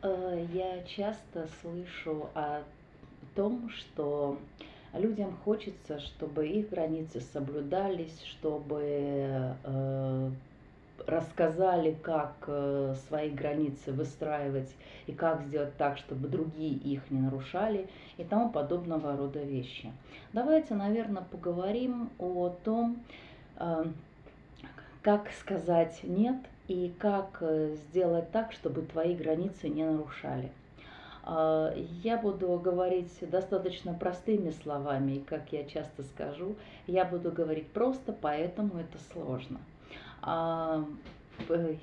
Э, я часто слышу о том, что людям хочется, чтобы их границы соблюдались, чтобы э, рассказали, как э, свои границы выстраивать и как сделать так, чтобы другие их не нарушали и тому подобного рода вещи. Давайте, наверное, поговорим о том, как сказать «нет» и как э, сделать так, чтобы твои границы не нарушали. А, я буду говорить достаточно простыми словами, и как я часто скажу, я буду говорить просто, поэтому это сложно. А,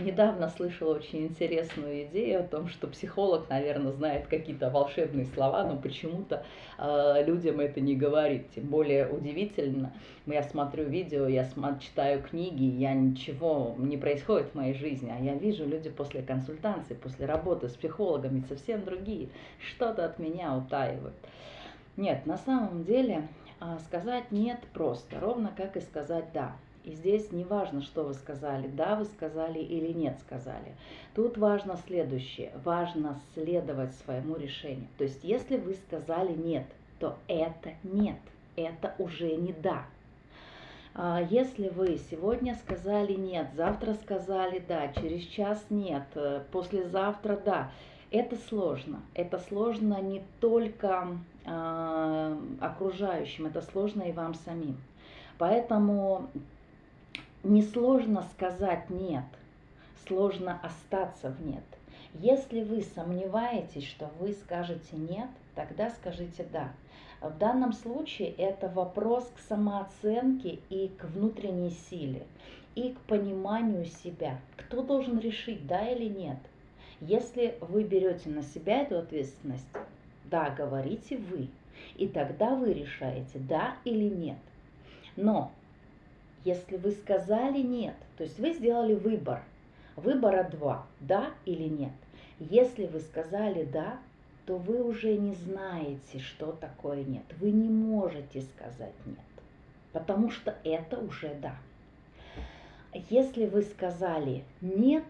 недавно слышала очень интересную идею о том, что психолог, наверное, знает какие-то волшебные слова, но почему-то э, людям это не говорит. Тем более удивительно, я смотрю видео, я читаю книги, я ничего не происходит в моей жизни, а я вижу люди после консультации, после работы с психологами совсем другие, что-то от меня утаивают. Нет, на самом деле а, сказать нет просто, ровно как и сказать да. И здесь не важно, что вы сказали, да, вы сказали или нет сказали. Тут важно следующее, важно следовать своему решению. То есть если вы сказали нет, то это нет, это уже не да. А если вы сегодня сказали нет, завтра сказали да, через час нет, э, послезавтра да, это сложно. Это сложно не только э, окружающим, это сложно и вам самим. Поэтому Несложно сказать «нет», сложно остаться в «нет». Если вы сомневаетесь, что вы скажете «нет», тогда скажите «да». В данном случае это вопрос к самооценке и к внутренней силе, и к пониманию себя. Кто должен решить, да или нет? Если вы берете на себя эту ответственность, да, говорите вы, и тогда вы решаете, да или нет. Но если вы сказали нет, то есть вы сделали выбор, выбора два, да или нет. Если вы сказали да, то вы уже не знаете, что такое нет. Вы не можете сказать нет, потому что это уже да. Если вы сказали нет,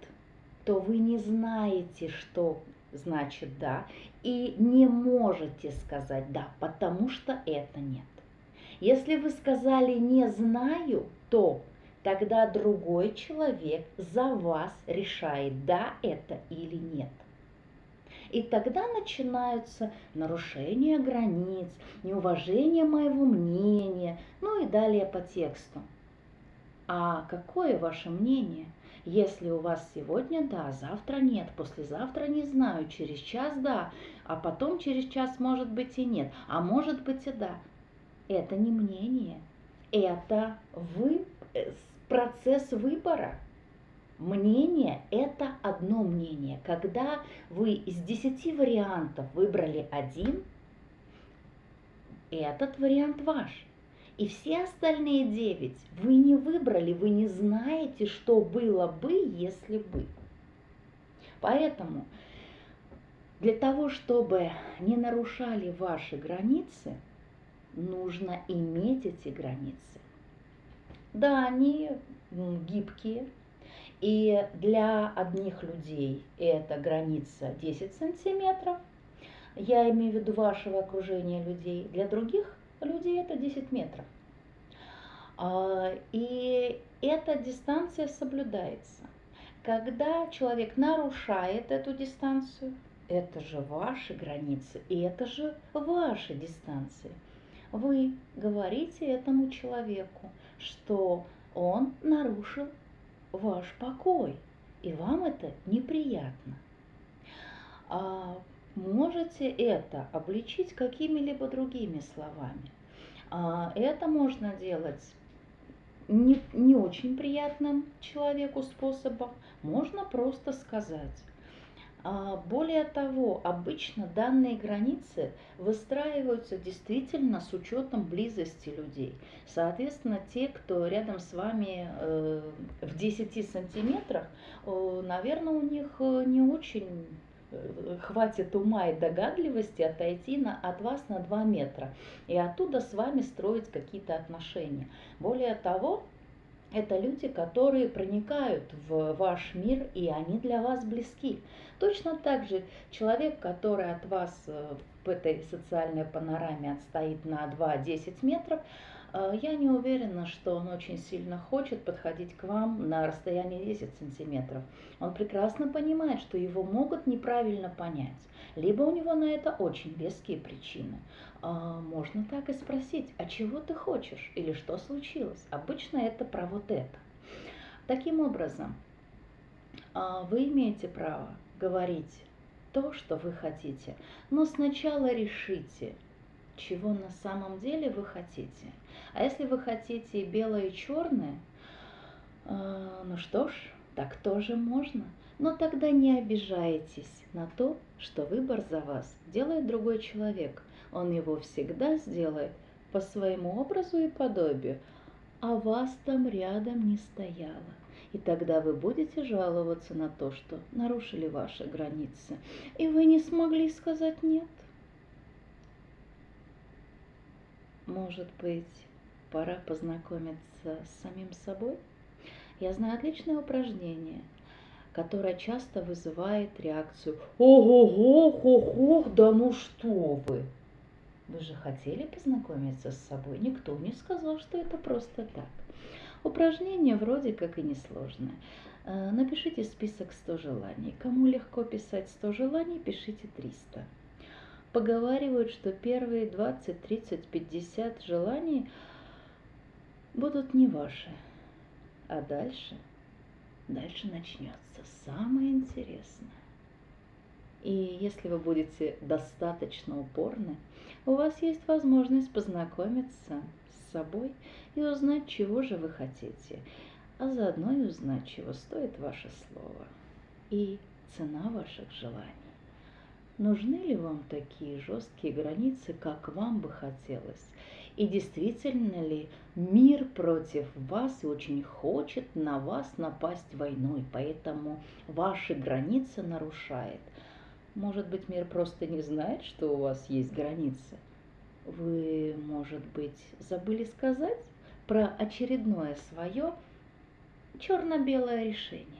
то вы не знаете, что значит да, и не можете сказать да, потому что это нет. Если вы сказали «не знаю», то тогда другой человек за вас решает, да это или нет. И тогда начинаются нарушения границ, неуважение моего мнения, ну и далее по тексту. А какое ваше мнение? Если у вас сегодня да, завтра нет, послезавтра не знаю, через час да, а потом через час может быть и нет, а может быть и да это не мнение, это вы, э, процесс выбора. Мнение – это одно мнение. Когда вы из десяти вариантов выбрали один, этот вариант ваш. И все остальные девять вы не выбрали, вы не знаете, что было бы, если бы. Поэтому для того, чтобы не нарушали ваши границы – нужно иметь эти границы. Да, они гибкие, и для одних людей это граница 10 сантиметров, я имею в виду вашего окружения людей, для других людей это 10 метров. А, и эта дистанция соблюдается. Когда человек нарушает эту дистанцию, это же ваши границы, и это же ваши дистанции вы говорите этому человеку, что он нарушил ваш покой, и вам это неприятно. А можете это обличить какими-либо другими словами. А это можно делать не, не очень приятным человеку способом, можно просто сказать, более того, обычно данные границы выстраиваются действительно с учетом близости людей. Соответственно, те, кто рядом с вами э, в 10 сантиметрах, наверное, у них э, не очень э, хватит ума и догадливости отойти на, от вас на 2 метра и оттуда с вами строить какие-то отношения. Более того, Это люди, которые проникают в ваш мир, и они для вас близки. Точно так же человек, который от вас э, в этой социальной панораме отстоит на 2-10 метров, я не уверена, что он очень сильно хочет подходить к вам на расстоянии 10 сантиметров. Он прекрасно понимает, что его могут неправильно понять. Либо у него на это очень веские причины. А, можно так и спросить, а чего ты хочешь или что случилось? Обычно это про вот это. Таким образом, а, вы имеете право говорить то, что вы хотите, но сначала решите, чего на самом деле вы хотите. А если вы хотите белое и черное, а, ну что ж, так тоже можно. Но тогда не обижайтесь на то, что выбор за вас делает другой человек. Он его всегда сделает по своему образу и подобию, а вас там рядом не стояло. И тогда вы будете жаловаться на то, что нарушили ваши границы, и вы не смогли сказать «нет». Может быть, пора познакомиться с самим собой? Я знаю отличное упражнение, которое часто вызывает реакцию «Ого-го, хо-хо, да ну что вы!» Вы же хотели познакомиться с собой? Никто не сказал, что это просто так. Упражнение вроде как и несложное. Э, напишите список 100 желаний. Кому легко писать 100 желаний, пишите 300. Поговаривают, что первые 20, 30, 50 желаний будут не ваши. А дальше, дальше начнется самое интересное. И если вы будете достаточно упорны, у вас есть возможность познакомиться с собой и узнать, чего же вы хотите, а заодно и узнать, чего стоит ваше слово и цена ваших желаний. Нужны ли вам такие жесткие границы, как вам бы хотелось? И действительно ли мир против вас и очень хочет на вас напасть войной, поэтому ваши границы нарушает – может быть, мир просто не знает, что у вас есть границы? Вы, может быть, забыли сказать про очередное свое черно-белое решение?